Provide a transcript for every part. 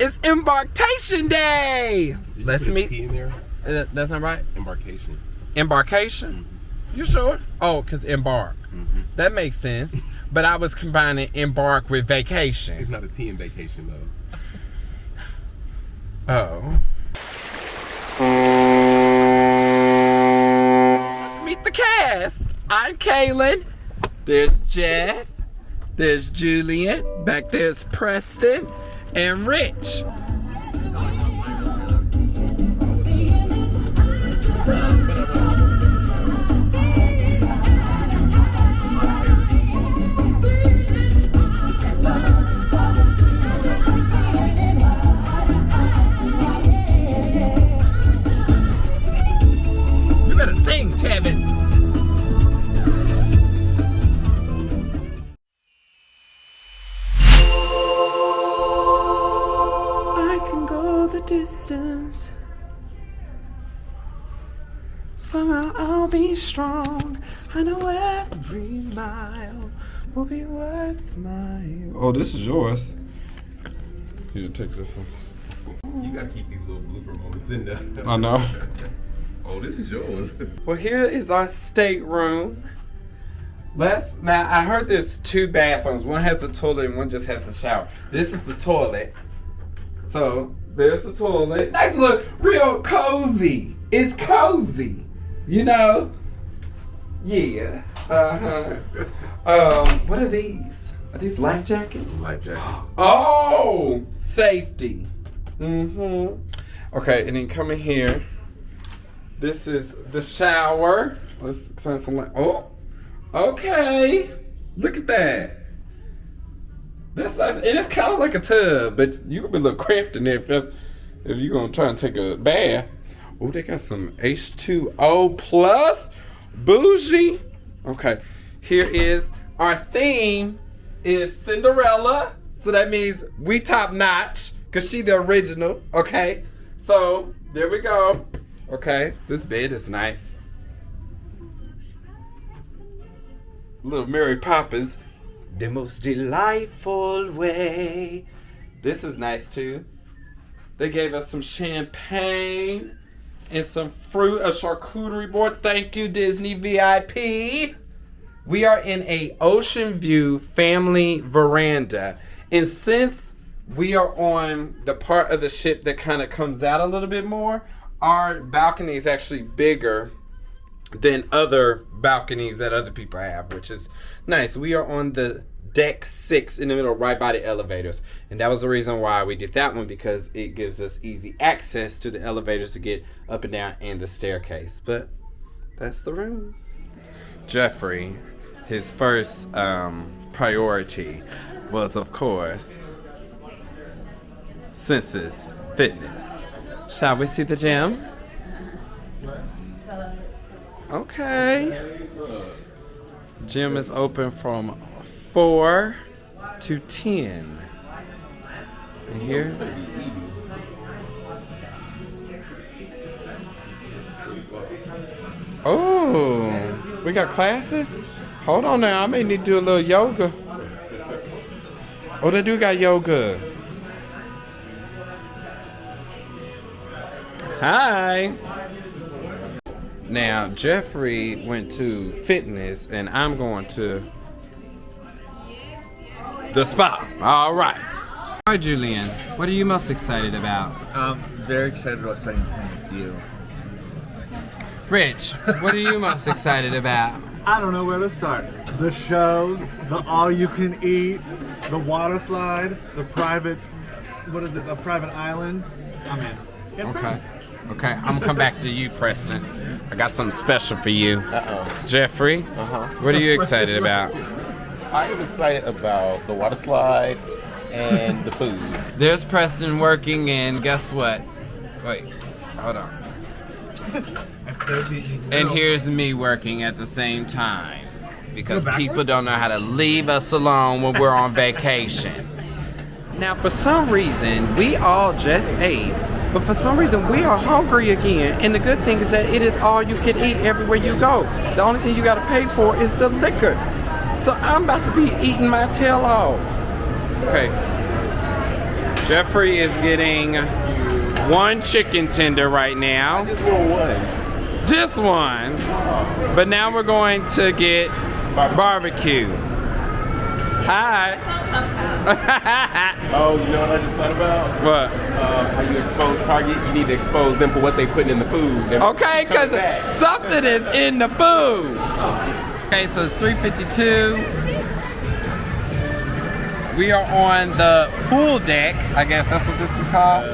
It's embarkation day. Did Let's put meet. T in there. Uh, that's not right. Embarkation. Embarkation. You sure? Oh, cause embark. Mm-hmm. That makes sense. But I was combining embark with vacation. It's vacation. not a T in vacation though. Oh. Let's meet the cast. I'm Kaylin. There's Jeff. There's Julian. Back there's Preston and Rich. Mile will be worth my. Oh, this is yours. Here, take this one. You gotta keep these little blooper moments in there. I know. oh, this is yours. Well, here is our stateroom. Let's now. I heard there's two bathrooms. One has a toilet and one just has a shower. This is the toilet. So there's the toilet. Nice look, real cozy. It's cozy, you know. Yeah. Uh huh. um, what are these? Are these life jackets? Life jackets. Oh, safety. Mm-hmm. Okay, and then coming here. This is the shower. Let's turn some light. Oh, okay. Look at that. That's nice. It is kind of like a tub, but you could be a little cramped in there if, if you're gonna try and take a bath. Oh, they got some H2O plus bougie. Okay, here is our theme is Cinderella. So that means we top notch because she the original. Okay, so there we go. Okay, this bed is nice. Little Mary Poppins. The most delightful way. This is nice too. They gave us some champagne and some fruit, a charcuterie board. Thank you, Disney VIP. We are in a ocean view family veranda. And since we are on the part of the ship that kind of comes out a little bit more, our balcony is actually bigger than other balconies that other people have, which is nice. We are on the deck six in the middle, right by the elevators. And that was the reason why we did that one because it gives us easy access to the elevators to get up and down and the staircase. But that's the room. Jeffrey, his first um, priority was, of course, Senses Fitness. Shall we see the gym? Okay. Gym is open from 4 to 10. And here. Oh, we got classes? Hold on now, I may need to do a little yoga. Oh, they do got yoga. Hi. Now, Jeffrey went to fitness, and I'm going to the spa. All right. All right, Julian, what are you most excited about? I'm very excited about spending time with you. Rich, what are you most excited about? I don't know where to start. The shows, the all you can eat, the water slide, the private, what is it, the private island. I'm in. Get Okay. friends. Okay, I'm gonna come back to you, Preston. I got something special for you. Uh oh. Jeffrey, Uh-huh. what are you excited about? I am excited about the water slide and the food. There's Preston working, and guess what? Wait, hold on. And here's me working at the same time. Because people don't know how to leave us alone when we're on vacation. Now, for some reason, we all just ate, but for some reason, we are hungry again. And the good thing is that it is all you can eat everywhere you go. The only thing you got to pay for is the liquor. So I'm about to be eating my tail off. Okay. Jeffrey is getting one chicken tender right now. Just little one. Just one. But now we're going to get barbecue. Hi. Oh, you know what I just thought about? what? Uh, how you expose Target? You need to expose them for what they putting in the food. Okay, because something is in the food. Okay, so it's 352. We are on the pool deck. I guess that's what this is called.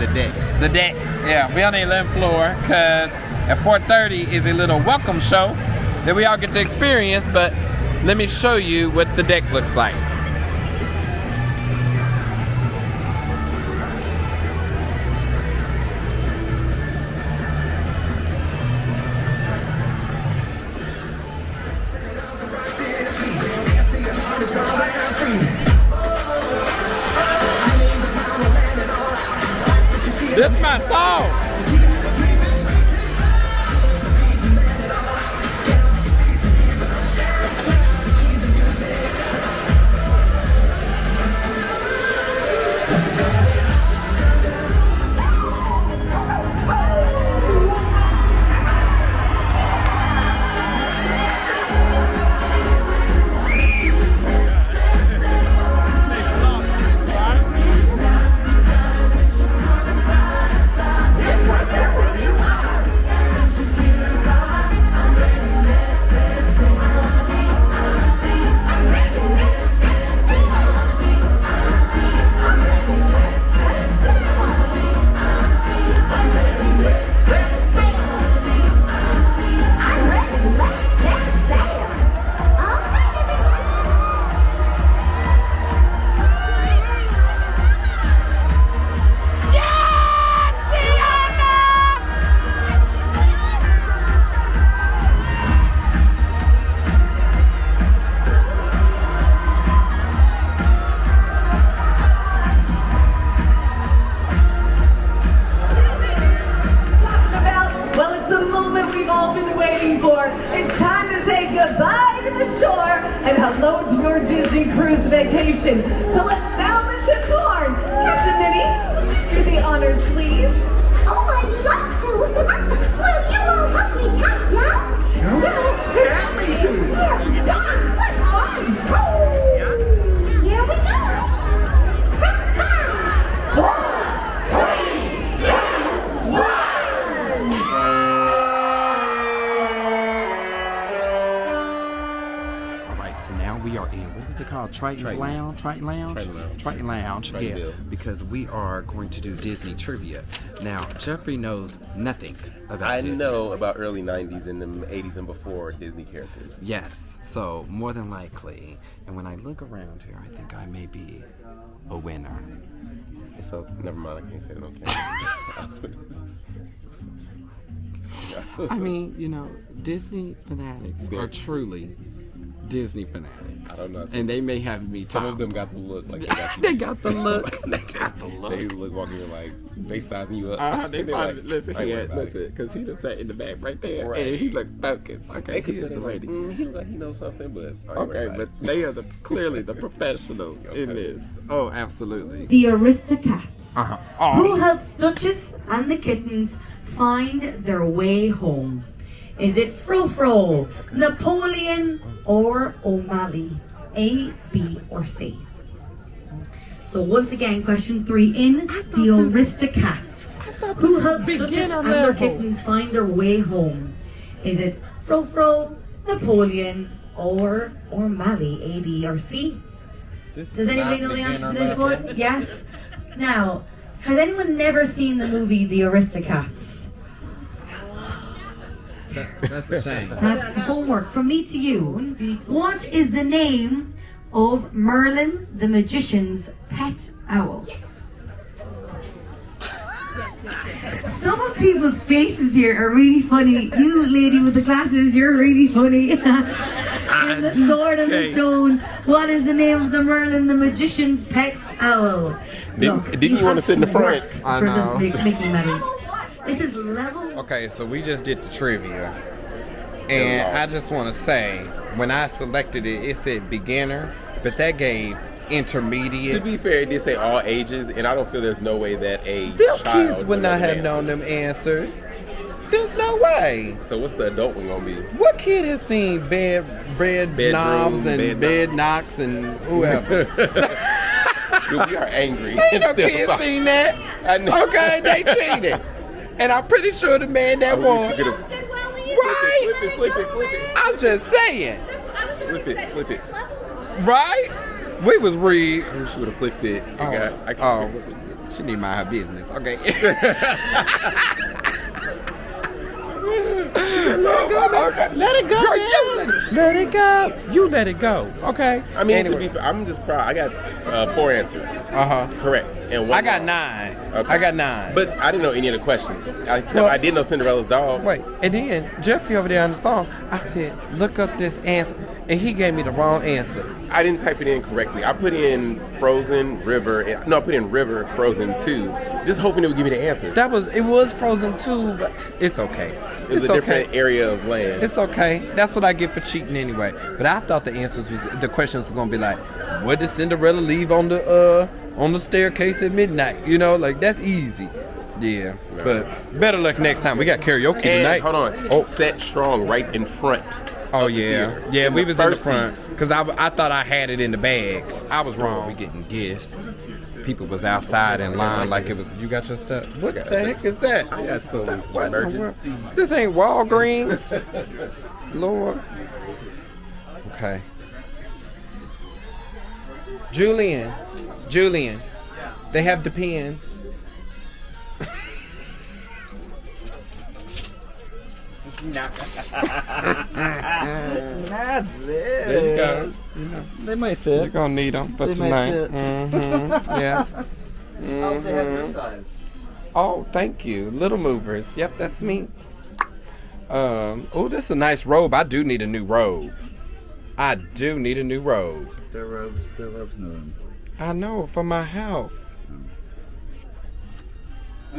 the deck. The deck. Yeah, we're on the 11th floor because at 4.30 is a little welcome show that we all get to experience, but let me show you what the deck looks like. It called? Triton's Triton. Lounge, Triton Lounge, Triton Lounge. Triton Lounge. Triton yeah, Bill. because we are going to do Disney trivia. Now Jeffrey knows nothing about I Disney. know about early 90s and the 80s and before Disney characters. Yes, so more than likely, and when I look around here, I think I may be a winner. So, never mind, I can't say it on camera. I was gonna- I mean, you know, Disney fanatics are truly Disney fanatics. I don't know. And they may have me Some top. of them got the look like they got they got the look. they got the look. They look walking in like they sizing you up. Uh, they They're probably, like, listen "I here, worried about it." listen, because he just sat in the back right there, Right. and he looked focused. Okay, They could he tell like, ready. mm, he look like he knows something, but I ain't worried Okay, but they are the clearly the professionals in this. Oh, absolutely. The Aristocats. Uh-huh. Who Oh, helps Duchess and the kittens find their way home? Is it Frou-Frou, Napoleon, or O'Malley? A, B, or C? So once again, question three in the Aristocats. Who helps Duchess and their kittens find their way home? Is it Frou-Frou, Napoleon, or O'Malley? A, B, or C? Does anybody know the answer to this one? Yes. Now, has anyone never seen the movie The Aristocats? That's a shame. That's homework from me to you. What is the name of Merlin the magician's pet owl? Some of people's faces here are really funny. You, lady with the glasses, you're really funny. and the ah, sword and the stone. What is the name of the Merlin the magician's pet owl? Didn't- didn't you wanna sit in the front? work I For know. this Mickey Mouse. This is level Okay, so we just did the trivia. And I just want to say, when I selected it, it said beginner, but that gave intermediate. To be fair, it did say all ages, and I don't feel there's no way that a Them child kids would not have answer. known them answers. There's no way. So what's the adult one gonna be? What kid has seen bed bed Bedroom, knobs and bed bed, knob. knocks and whoever? Dude, we are angry. Ain't no kid seen that. I know. Okay, they cheated. And I'm pretty sure the man that won. Right? Flip it, flip it, flip it. I'm just saying. Flip it, flip it. Right? We was rigged. I wish you would have flipped it. I Oh, got, I oh, she need to mind her business. Okay. okay. Let it go. Girl, you let, let it go. You let it go. Okay. I mean, Anyway. to be, I'm just proud. I got uh, four answers. Uh huh. Correct. And one I got nine. Okay. I got nine. But I didn't know any of the questions. Except Well- I did know Cinderella's dog. wait, and then Jeffrey over there on the phone, I said, look up this answer, and he gave me the wrong answer. I didn't type it in correctly. I put in Frozen River. And, no, I put in River Frozen Two, just hoping it would give me the answer. That was it was Frozen too, but it's okay. It was it's a okay. different area of land. It's okay. That's what I get for cheating anyway. But I thought the answers was the questions were gonna be like, what did Cinderella leave on the uh on the staircase at midnight? You know, like that's easy. Yeah. But better luck next time. We got karaoke and tonight. hold on, Oh, set strong right in front. Oh the yeah, yeah. In we the was in the front because I, I thought I had it in the bag. I was wrong. We getting gifts. People was outside in line like it was. You got your stuff. What the heck is that? I got some What in the world? emergency. This ain't Walgreens. Lord. Okay. Julian. Julian. They have Depends. There you go. They might fit. You're gonna need them for They might tonight. fit. hmm Yeah. Oh, they have your size. Oh, thank you. Little movers. Yep, that's me. Um, oh, this is a nice robe. I do need a new robe. I do need a new robe. Their robes, their robes in the room. I know for my house.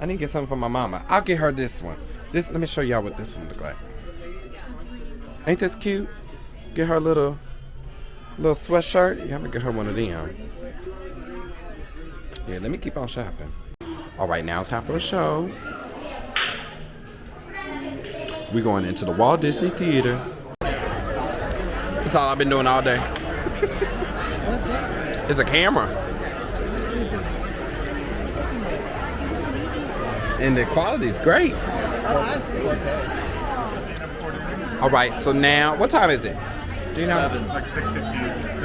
I need to get something for my mama. I'll get her this one. This let me show y'all what this one look like. Ain't this cute? Get her a little little sweatshirt. Yeah, I'm gonna get her one of them. Yeah, let me keep on shopping. All right, now it's time for the show. We're going into the Walt Disney Theater. That's all I've been doing all day. It's a camera. And the quality is great. All right, so now, what time is it? Do you know? Like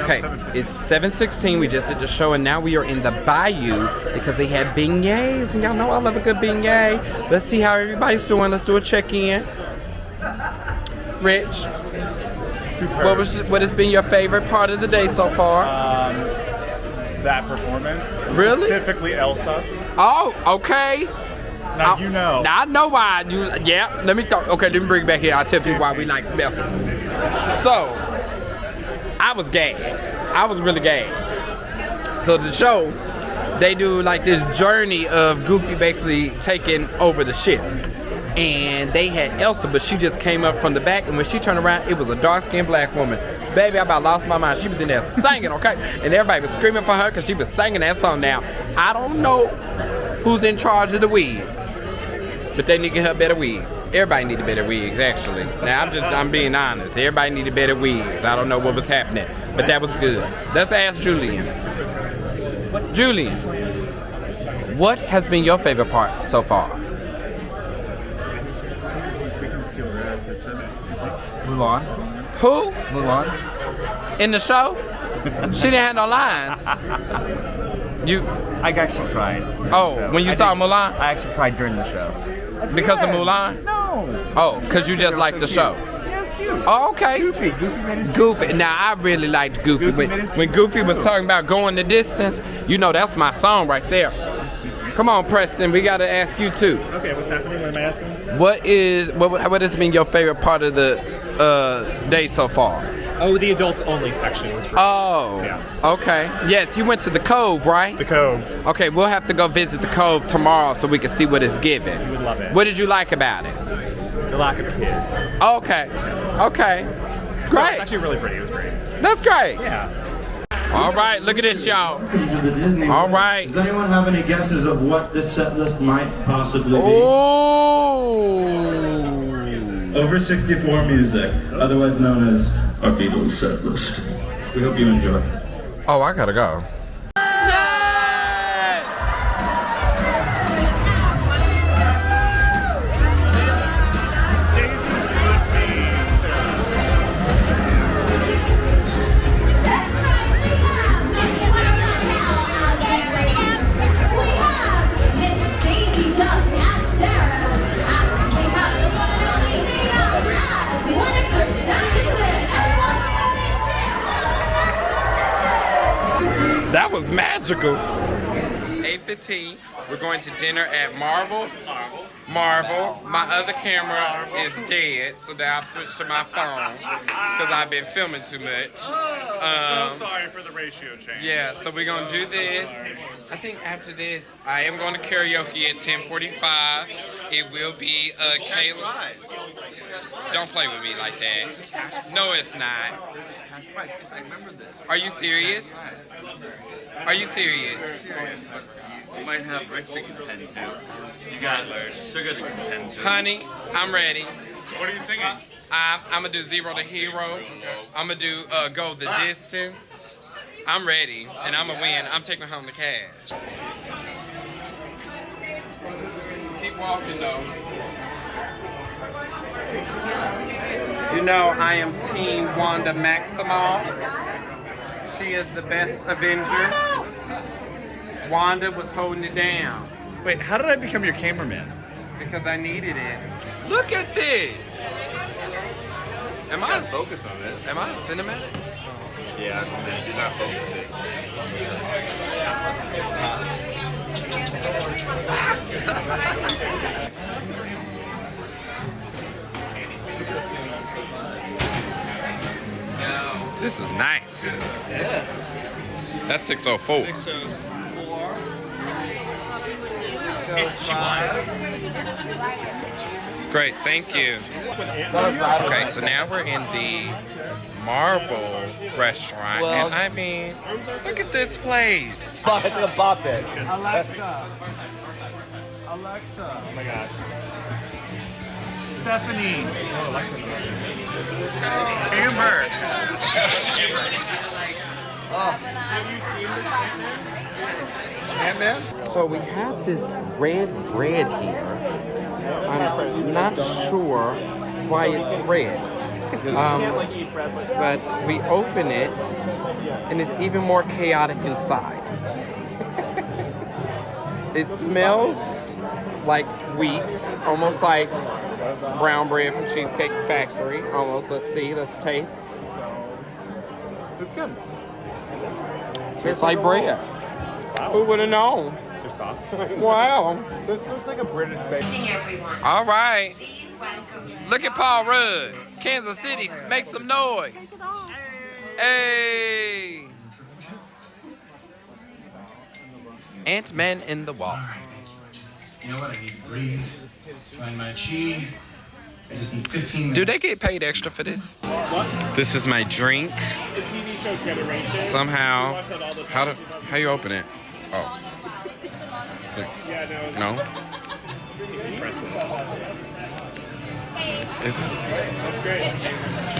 Okay, it's 7:16. We just did the show, and now we are in the Bayou because they had beignets, and y'all know I love a good beignet. Let's see how everybody's doing. Let's do a check-in. Rich, what was what has been your favorite part of the day so far? Um, That performance. Really? Specifically Elsa. oh, okay. Now I- you know. Now I know why you. Yeah, let me talk. Okay, let me bring it back here. I'll tell you why we like Elsa. So, I was gagged. I was really gagged. So the show, they do like this journey of Goofy basically taking over the ship. And they had Elsa, but she just came up from the back, and when she turned around, it was a dark-skinned black woman. Baby, I about lost my mind. She was in there singing, okay? And everybody was screaming for her because she was singing that song. Now, I don't know who's in charge of the wigs, but they need to get her better wigs. Everybody needed better wigs, actually. Now, I'm just, I'm being honest. Everybody needed better wigs. I don't know what was happening, but that was good. Let's ask Julian. Julian, what has been your favorite part so far? Mulan. Who? Mulan. In the show? she didn't have no lines. You, I actually cried. oh, when you I saw Mulan? I actually cried during the show. Because of Mulan? No. Oh, because you just liked the show. Yeah, cute. Oh, okay. Goofy. Goofy made his Goofy. Now I really liked Goofy. Goofy when, when Goofy was talking about going the distance, you know that's my song right there. Come on, Preston. We got to ask you too. Okay, what's happening? What am I asking? What is what? What has been your favorite part of the uh, day so far? Oh, the adults only section was great. Oh, Yeah. okay. Yes, you went to the Cove, right? The Cove. Okay, we'll have to go visit the Cove tomorrow so we can see what it's giving. You would love it. What did you like about it? the lack of kids. Okay, okay, It's great. actually really pretty. It was great. That's great. Yeah. All right, look at this, y'all. Welcome to the Disney. All World. right. Does anyone have any guesses of what this set list might possibly be? Oh. Over 64 music, otherwise known as our Beatles set list. We hope you enjoy. Oh, I gotta go. 8.15, we're going to dinner at Marvel. Marvel. My other camera is dead, so now I've switched to my phone because I've been filming too much. Um, so sorry for the ratio change. yeah, so we're gonna do this. I think after this, I am going to karaoke at 10:45. It will be uh, Kayla. Don't play with me like that. No, it's not. There's a cash prize. Yes, I remember this. Are you serious? Are you serious? Serious. You might have Rich to contend to. You got Sugar to contend to. Honey, I'm ready. What are you singing? I'm, I'm gonna do zero to hero. I'm gonna do uh, go the distance. I'm ready, and I'm gonna win. I'm taking home the cash. Keep walking though. You know I am Team Wanda Maximoff. She is the best Avenger. Wanda was holding it down Wait, how did I become your cameraman? because I needed it. Look at this. Am I Focus on it. am I cinematic? Yeah, man, you're not focusing. This is nice. Yes. That's 604. shows four. Great, thank you. Okay, so now we're in the Marvel restaurant, and I mean, look at this place. Alexa. Alexa. Oh my gosh. Stephanie. Amber. So we have this red bread here. I'm not sure why it's red. Um, but we open it, and it's even more chaotic inside. it smells like wheat, almost like brown bread from Cheesecake Factory. Almost. Let's see. Let's taste. It's good. Tastes like bread. Who would have known? It's sauce. Wow. This looks like a British bake. everyone. All right. Look at Paul Rudd. Kansas City, make some noise. Hey. Ant-Man and the Wasp. You know what? I need to breathe. Find my chi. I just need 15 minutes. Do they get paid extra for this? This is my drink. The TV show Generation. Somehow, Watch that all the how do how you open it? Oh, Yeah, no. no. Impressive. Is it? That's great.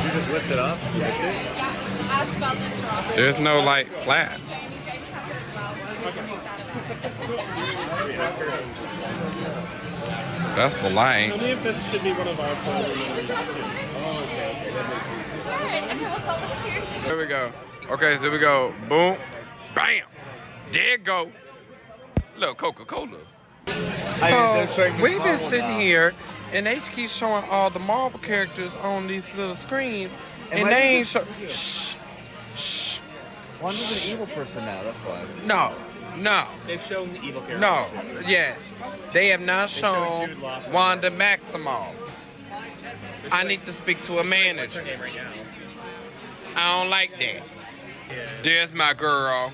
You just lift it up. Lift it. There's no like flat. That's the Tell light. me if this should be one of our. Oh, okay. Here we go. Okay, so we go. Boom. Bam. There it go. Little Coca-Cola. So we've been sitting here and they keep showing all the Marvel characters on these little screens and, why they ain't show shh. Shh. Wanda's an evil person now, that's why. no. No. They've shown the evil characters. no. Yes. They have not showed shown Jude Wanda Maximoff. I need to speak to a manager. right? I don't like that. There's my girl.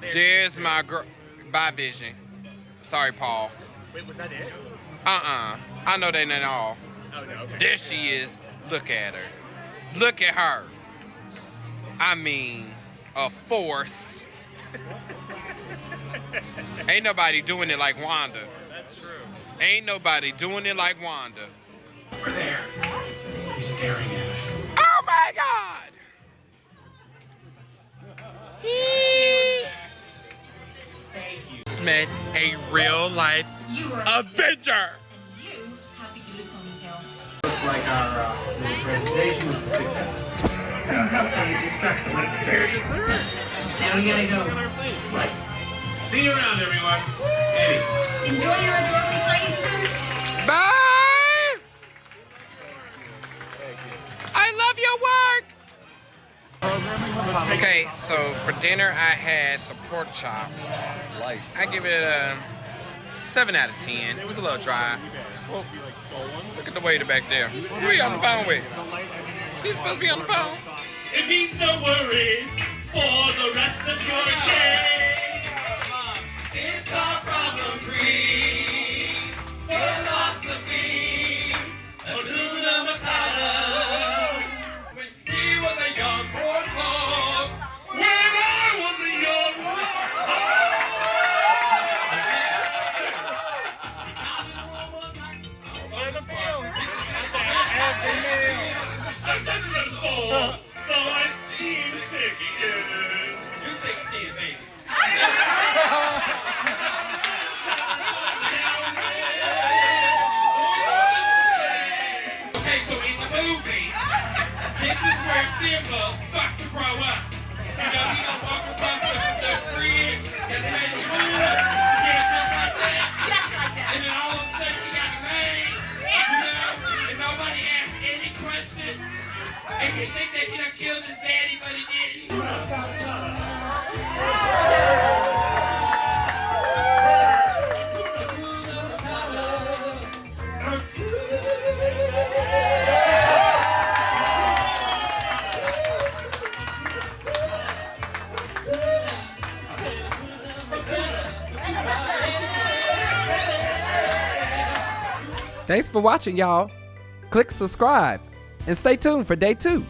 There's my girl bye vision sorry Paul Wait, was that it? uh-uh I know they not all Oh, no. Okay. There she is. Look at her. Look at her. I mean, a force. Ain't nobody doing it like Wanda. That's true. Ain't nobody doing it like Wanda. Over there. He's staring at us. Oh my God! He Smith, a real life Avenger. You have to give us ponytails. Looks like our uh, little presentation was a success. Now, how can you distract the red surge? Now we gotta go. Right. See you around, everyone. Eddie. Enjoy your adorable plane suits. Bye! I love your work! Okay, so for dinner I had the pork chop. I give it a 7 out of 10. It was a little dry. Well, look at the waiter back there. Who are you on the phone with? He's supposed to be on the phone. It means no worries for the rest of your days. It's our for watching, y'all. Click subscribe and stay tuned for day two.